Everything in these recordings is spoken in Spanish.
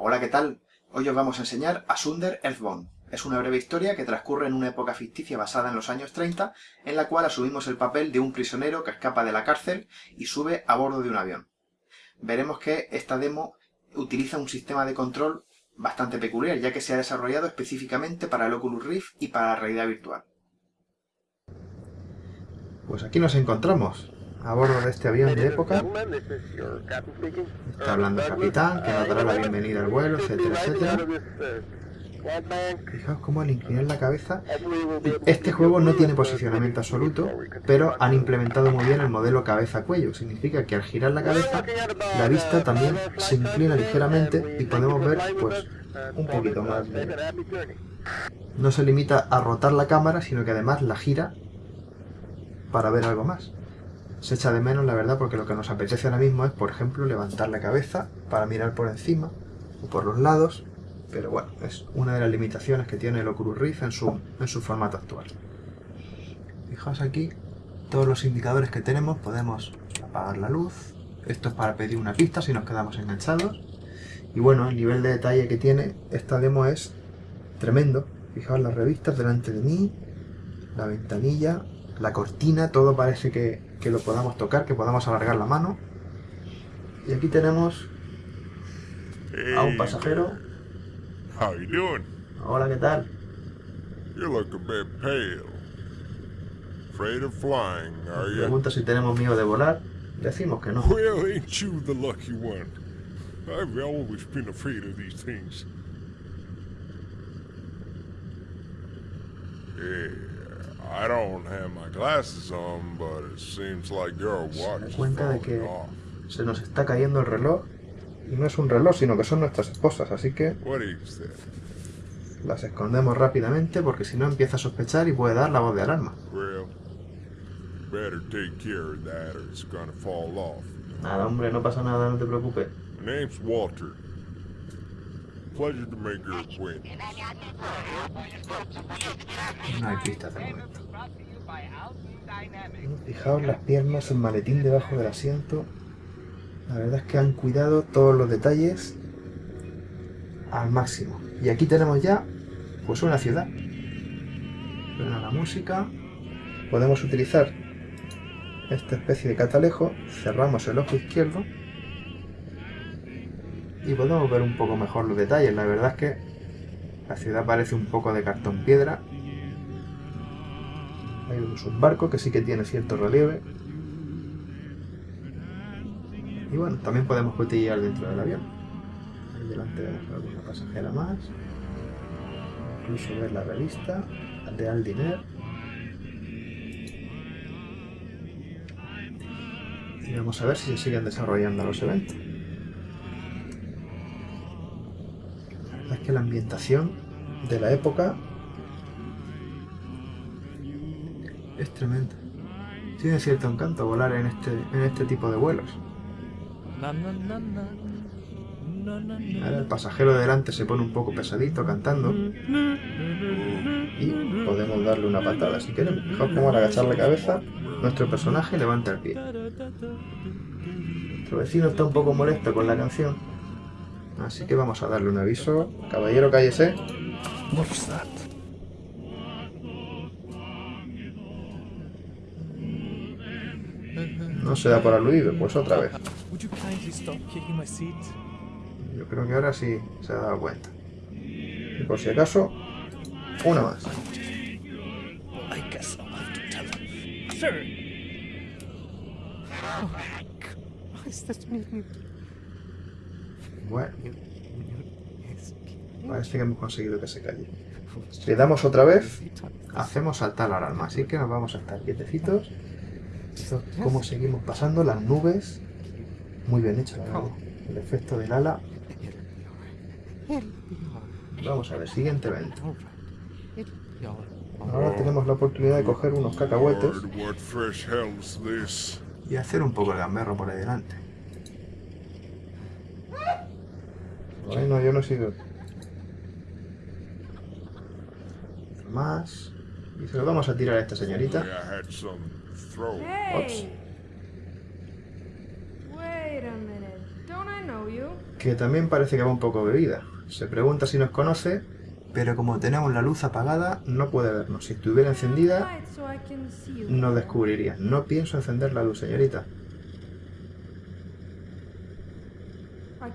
Hola, ¿qué tal? Hoy os vamos a enseñar Asunder Earthbound. Es una breve historia que transcurre en una época ficticia basada en los años 30, en la cual asumimos el papel de un prisionero que escapa de la cárcel y sube a bordo de un avión. Veremos que esta demo utiliza un sistema de control bastante peculiar, ya que se ha desarrollado específicamente para el Oculus Rift y para la realidad virtual. Pues aquí nos encontramos, a bordo de este avión de época. Está hablando el capitán, que nos dará la bienvenida al vuelo, etcétera, etcétera. Fijaos cómo al inclinar la cabeza... Este juego no tiene posicionamiento absoluto, pero han implementado muy bien el modelo cabeza-cuello. Significa que al girar la cabeza, la vista también se inclina ligeramente y podemos ver, pues, un poquito más de... No se limita a rotar la cámara, sino que además la gira para ver algo más se echa de menos, la verdad, porque lo que nos apetece ahora mismo es, por ejemplo, levantar la cabeza para mirar por encima o por los lados, pero bueno, es una de las limitaciones que tiene el Oculus Rift en su, en su formato actual. Fijaos aquí todos los indicadores que tenemos, podemos apagar la luz, esto es para pedir una pista si nos quedamos enganchados, y bueno, el nivel de detalle que tiene esta demo es tremendo, fijaos las revistas delante de mí, la ventanilla, la cortina, todo parece que, que lo podamos tocar, que podamos alargar la mano. Y aquí tenemos a un pasajero. How you doing? Hola, ¿qué tal? You look a bit pale. Afraid of flying, are you? Pregunta si tenemos miedo de volar. Decimos que no. Well, ain't you the lucky one? I've always been afraid of these things. Yeah. I don't have my glasses on, but it seems like your watch is cuenta de que se nos está cayendo el reloj y no es un reloj, sino que son nuestras esposas, así que las escondemos rápidamente porque si no empieza a sospechar y puede dar la voz de alarma. Nada, hombre, no pasa nada, no te preocupes. name's Walter. Pleasure to make your acquaintance. No hay pistas de momento. Fijaos las piernas, el maletín debajo del asiento. La verdad es que han cuidado todos los detalles al máximo. Y aquí tenemos ya pues una ciudad. Suena la música. Podemos utilizar esta especie de catalejo. Cerramos el ojo izquierdo y podemos ver un poco mejor los detalles. La verdad es que la ciudad parece un poco de cartón piedra. Hay un subbarco que sí que tiene cierto relieve. Y bueno, también podemos cotillear dentro del avión. Ahí delante vemos alguna pasajera más. Incluso ver la revista de Aldiner. Y vamos a ver si se siguen desarrollando los eventos. La ambientación de la época es tremenda. Tiene cierto encanto volar en este, en este tipo de vuelos. Ahora el pasajero de delante se pone un poco pesadito cantando y podemos darle una patada si queremos. Fijaos cómo al agachar la cabeza nuestro personaje levanta el pie. Nuestro vecino está un poco molesto con la canción Así que vamos a darle un aviso. Caballero, cállese. No se da por aludido, pues otra vez. Yo creo que ahora sí se ha dado cuenta. Y por si acaso, una más. Bueno. Parece que hemos conseguido que se calle. Le damos otra vez, hacemos saltar la alarma. Así que nos vamos a estar quietecitos. Como seguimos pasando las nubes. Muy bien hecho, la verdad. El efecto del ala. Vamos a ver, siguiente evento. Ahora tenemos la oportunidad de coger unos cacahuetes y hacer un poco de gamberro por ahí delante. Bueno, yo no he sido. Más. Y se lo vamos a tirar a esta señorita. que también parece que va un poco bebida. Se pregunta si nos conoce, pero como tenemos la luz apagada, no puede vernos. Si estuviera encendida, nos descubriría. No pienso encender la luz, señorita.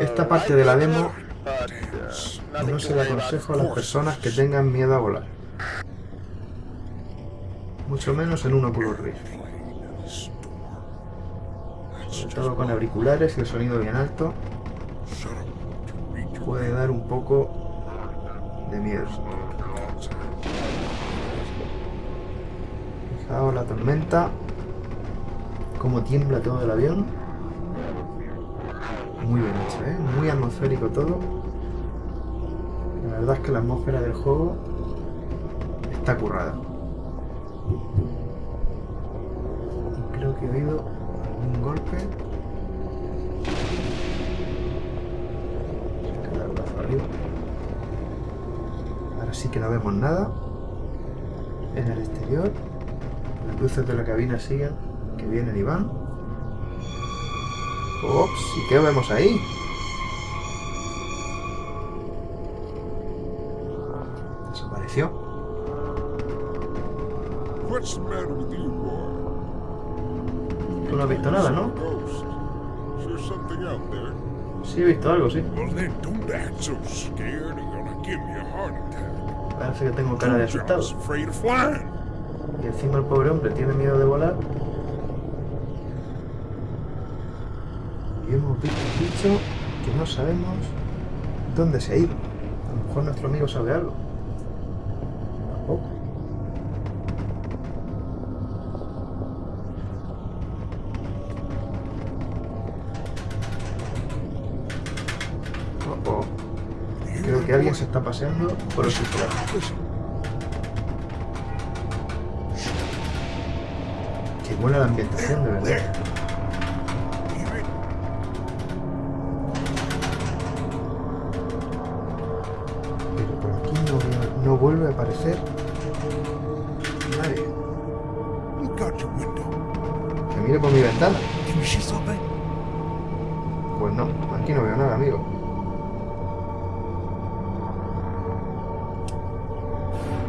Esta parte de la demo no se le aconsejo a las personas que tengan miedo a volar. Mucho menos en un Oculus Rift. Sobre todo con auriculares y el sonido bien alto. Puede dar un poco de miedo. Fijaos la tormenta. Cómo tiembla todo el avión. Muy bien hecho, ¿eh? Muy atmosférico todo. La verdad es que la atmósfera del juego está currada. creo que he oído un golpe. Ahora sí que no vemos nada. En el exterior. Las luces de la cabina siguen, que vienen y van. Ops, ¿y qué vemos ahí? Desapareció. Tú no has visto nada, ¿no? Sí, he visto algo, sí. Parece que tengo cara de asustado. Y encima el pobre hombre tiene miedo de volar. Y hemos visto un bicho que no sabemos dónde se ha ido. A lo mejor nuestro amigo sabe algo. Tampoco. que alguien se está paseando por el subsuelo. Qué buena la ambientación, de verdad. Aparecer nadie. Que mire por mi ventana. Pues no, aquí no veo nada, amigo.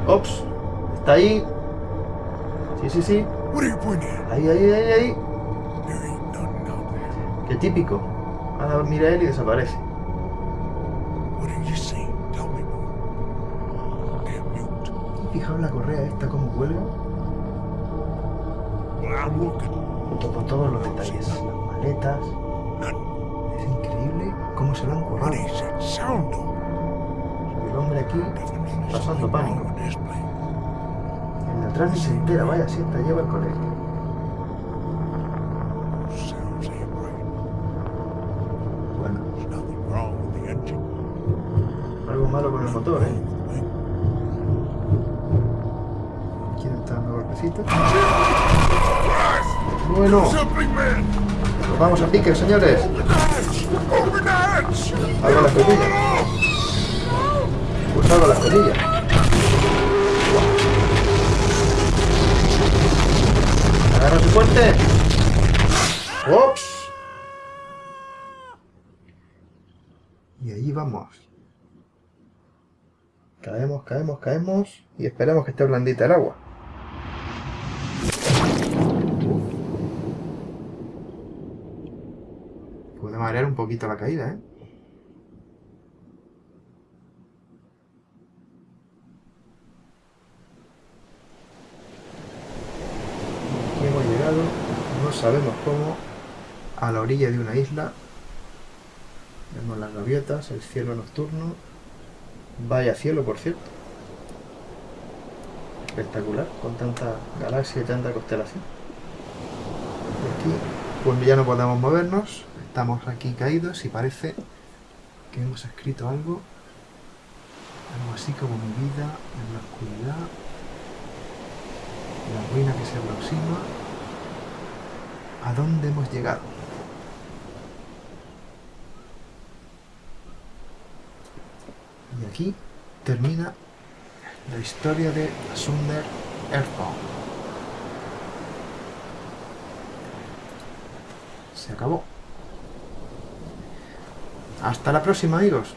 Ops. Está ahí. Sí, sí, sí. Ahí, ahí, ahí, ahí. Qué típico. Ahora mira él y desaparece. Fijaos la correa esta como cuelga. Junto con todos los detalles. Las maletas. Es increíble cómo se lo han currado. El hombre aquí pasando pánico. El de atrás ni se entera, vaya, sienta, lleva el colegio. Bueno. Algo malo con el motor, ¿eh? Golpecitos? Bueno. Vamos a pique, señores. Hago la escotilla. Pulsado la escotilla. Agarra su fuerte. ¡Ops! Y ahí vamos. Caemos, caemos, caemos. Y esperemos que esté blandita el agua. Puede un poquito la caída, ¿eh? sabemos cómo, a la orilla de una isla, vemos las gaviotas, el cielo nocturno, vaya cielo por cierto, espectacular, con tanta galaxia y tanta constelación. Aquí pues ya no podemos movernos. Estamos aquí caídos y parece que hemos escrito algo. Algo así como mi vida en la oscuridad. La ruina que se aproxima. ¿A dónde hemos llegado? Y aquí termina la historia de Sunder Earthbound. Se acabó. Hasta la próxima, amigos.